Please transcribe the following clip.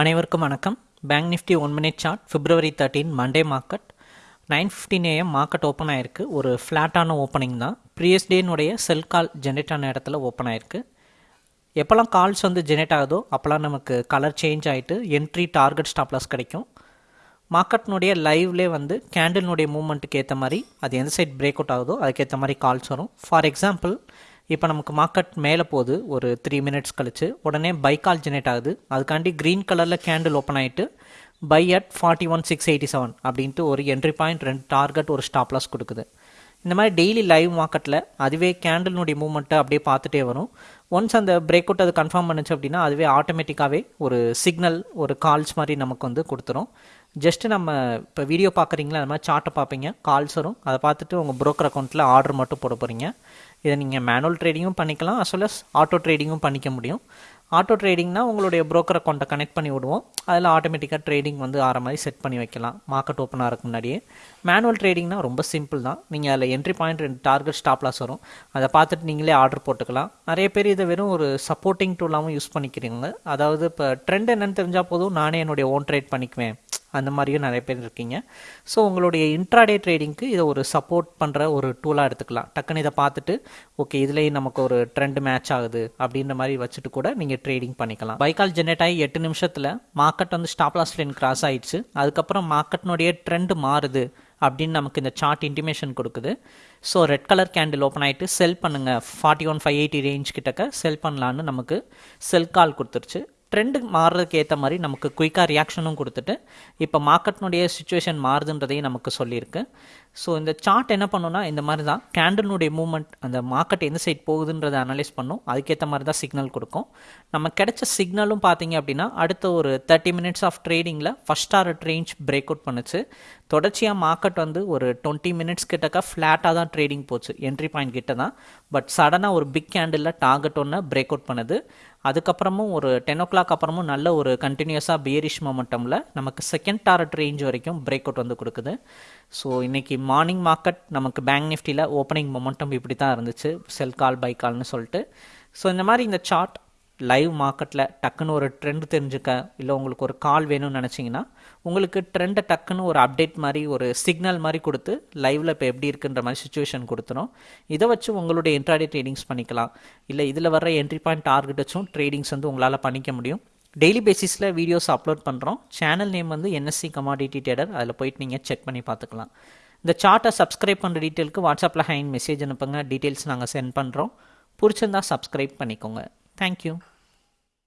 அனைவருக்கும் வணக்கம். Bank Nifty one minute chart February thirteen Monday market nine fifteen AM market open ஆயிருக்கு. ஒரு ஃப்ளாட்டான ஓப்பனிங் தான். ப்ரீவியஸ் டேனுடைய செல் கால் ஜென்ரேட் ஆன இடத்துல ஓப்பன் ஆயிருக்கு. எப்போல்லாம் கால்ஸ் வந்து ஜெனரேட் ஆகுதோ அப்போல்லாம் நமக்கு கலர் சேஞ்ச் ஆகிட்டு என்ட்ரி டார்கெட் ஸ்டாப்லஸ் கிடைக்கும். மார்க்கெட்னுடைய லைவ்லே வந்து கேண்டில்னுடைய மூமெண்ட்டுக்கு ஏற்ற மாதிரி அது எந்த சைட் பிரேக் அவுட் ஆகுதோ அதுக்கேற்ற மாதிரி கால்ஸ் வரும். ஃபார் எக்ஸாம்பிள் இப்போ நமக்கு மார்க்கெட் மேலே போகுது. ஒரு த்ரீ மினிட்ஸ் கழிச்சு. உடனே பை கால் ஜெனரேட் ஆகுது. அதுக்காண்டி க்ரீன் கலரில் கேண்டில் ஓப்பன் ஆகிட்டு buy at forty one six eighty seven அப்படின்ட்டு ஒரு என்ட்ரி பாயிண்ட் ரெண்டு டார்கெட் ஒரு ஸ்டாப்லாஸ் கொடுக்குது. இந்த மாதிரி டெய்லி லைவ் மார்க்கெட்டில் அதுவே கேண்டலினுடைய மூவ்மெண்ட்டை அப்படியே பார்த்துட்டே வரும். ஒன்ஸ் அந்த பிரேக் அவுட் அது கன்ஃபார்ம் பண்ணுச்சு அப்படின்னா அதுவே ஆட்டோமேட்டிக்காகவே ஒரு சிக்னல் ஒரு கால்ஸ் மாதிரி நமக்கு வந்து கொடுத்துரும். ஜஸ்ட்டு நம்ம இப்போ வீடியோ பார்க்குறீங்களா? அந்த மாதிரி சார்ட்டை பார்ப்பீங்க. கால்ஸ் வரும். அதை பார்த்துட்டு உங்கள் ப்ரோக்கர் அக்கௌண்ட்டில் ஆர்டர் மட்டும் போட போகிறீங்க இதை நீங்கள் மேனுவல் ட்ரேடிங்கும் பண்ணிக்கலாம் அஸ் வெல் அஸ் ஆட்டோ ட்ரேடிங்கும் பண்ணிக்க முடியும். ஆட்டோ ட்ரேடிங்னா உங்களுடைய ப்ரோக்கர் அக்கௌண்ட்டை கனெக்ட் பண்ணி விடுவோம். அதில் ஆட்டோமேட்டிக்காக ட்ரேடிங் வந்து ஆற மாதிரி செட் பண்ணி வைக்கலாம். மார்க்கெட் ஓப்பன் ஆகிறதுக்கு முன்னாடியே. மேனுவல் ட்ரேடிங்னா ரொம்ப சிம்பிள் தான். நீங்கள் அதில் என்ட்ரி பாயிண்ட் ரெண்டு டார்கெட் ஸ்டாப் லாஸ் வரும். அதை பார்த்துட்டு நீங்களே ஆர்டர் போட்டுக்கலாம். நிறைய பேர் இதை வெறும் ஒரு சப்போர்ட்டிங் டூலாகவும் யூஸ் பண்ணிக்கிறீங்க. அதாவது இப்போ ட்ரெண்ட் என்னென்னு தெரிஞ்சால் போதும். நானே என்னுடைய ஓன் ட்ரேட் பண்ணிக்குவேன். அந்த மாதிரியும் நிறைய பேர் இருக்கீங்க. ஸோ உங்களுடைய இன்ட்ராடே ட்ரேடிங்க்கு இதை ஒரு சப்போர்ட் பண்ணுற ஒரு டூலாக எடுத்துக்கலாம். டக்குன்னு இதை பார்த்துட்டு ஓகே இதுலேயும் நமக்கு ஒரு ட்ரெண்ட் மேட்ச் ஆகுது அப்படின்ற மாதிரி வச்சுட்டு கூட நீங்கள் ட்ரேடிங் பண்ணிக்கலாம். பைக்கால் ஜென்ரேட் ஆகி எட்டு நிமிஷத்தில் மார்க்கெட் வந்து ஸ்டாப் லாஸ் லைன் கிராஸ் ஆயிடுச்சு. அதுக்கப்புறம் மார்க்கெட்னுடைய ட்ரெண்ட் மாறுது அப்படின்னு நமக்கு இந்த சார்ட் இன்டிமேஷன் கொடுக்குது. So red colour candle open ஆகிட்டு செல் பண்ணுங்கள் forty one five eighty range கிட்டக்க செல் பண்ணலான்னு நமக்கு செல் கால் கொடுத்துருச்சு. ட்ரெண்டு மாறுறதுக்கு ஏற்ற மாதிரி நமக்கு குயிக்காக ரியாக்ஷனும் கொடுத்துட்டு இப்போ மார்க்கெட்னுடைய சுச்சுவேஷன் மாறுதுன்றதையும் நமக்கு சொல்லியிருக்கு. ஸோ இந்த சார்ட் என்ன பண்ணுன்னா இந்த மாதிரி தான் கேண்டில்னுடைய மூவ்மெண்ட் அந்த மார்க்கெட் எந்த சைட் போகுதுன்றதை அனலைஸ் பண்ணும். அதுக்கேற்ற மாதிரி தான் சிக்னல் கொடுக்கும். நம்ம கிடைச்ச சிக்னலும் பார்த்தீங்க அப்படின்னா அடுத்த ஒரு thirty minutes of ட்ரேடிங்கில் first hour range break out பண்ணுச்சு. தொடர்ச்சியாக மார்க்கெட் வந்து ஒரு டுவெண்ட்டி மினிட்ஸ் கிட்டக்க ஃப்ளாட்டாக தான் ட்ரேடிங் போச்சு என்ட்ரி பாயிண்ட் கிட்ட தான் பட் சடனாக ஒரு பிக் கேண்டிலில் டார்கெட் ஒன்று பிரேக் அவுட் பண்ணுது. அதுக்கப்புறமும் ஒரு டென் ஓ கிளாக் அப்புறமும் நல்ல ஒரு கண்டினியூஸாக பியரிஷ் மொமெண்டமில் நமக்கு செகண்ட் டாரட் ரேஞ்ச் வரைக்கும் பிரேக் அவுட் வந்து கொடுக்குது. ஸோ இன்றைக்கி மார்னிங் மார்க்கெட் நமக்கு பேங்க் நிஃப்டியில் ஓப்பனிங் மொமெண்டம் இப்படி தான் இருந்துச்சு. செல் கால் பை கால்னு சொல்லிட்டு. ஸோ இந்த மாதிரி இந்த சார்ட் லைவ் மார்க்கெட்டில் டக்குன்னு ஒரு ட்ரெண்ட் தெரிஞ்சுக்க இல்லை உங்களுக்கு ஒரு கால் வேணும்னு நினச்சிங்கன்னா உங்களுக்கு ட்ரெண்டை டக்குன்னு ஒரு அப்டேட் மாதிரி ஒரு சிக்னல் மாதிரி கொடுத்து லைவில் இப்போ எப்படி இருக்குன்ற மாதிரி சுச்சுவேஷன் கொடுத்துரும். இதை வச்சு உங்களுடைய இன்ட்ராடே ட்ரேடிங்ஸ் பண்ணிக்கலாம். இல்லை இதில் வர என்ட்ரி பாயிண்ட் டார்கெட் வச்சும் ட்ரேடிங்ஸ் வந்து உங்களால் பண்ணிக்க முடியும். டெய்லி பேசிஸில் வீடியோஸ் அப்லோட் பண்ணுறோம் சேனல் நேம் வந்து என்எஸ்சி கமாடிட்டி டேடர் அதில் போயிட்டு நீங்கள் செக் பண்ணி பார்த்துக்கலாம். இந்த சார்ட்டை சப்ஸ்கிரைப் பண்ணுற டீட்டெயிலுக்கு வாட்ஸ்அப்பில் ஹைன் மெசேஜ் அனுப்புங்க. டீட்டெயில்ஸ் நாங்கள் சென்ட் பண்ணுறோம் பிடிச்சிருந்தா சப்ஸ்கிரைப் பண்ணிக்கோங்க. தேங்க்யூ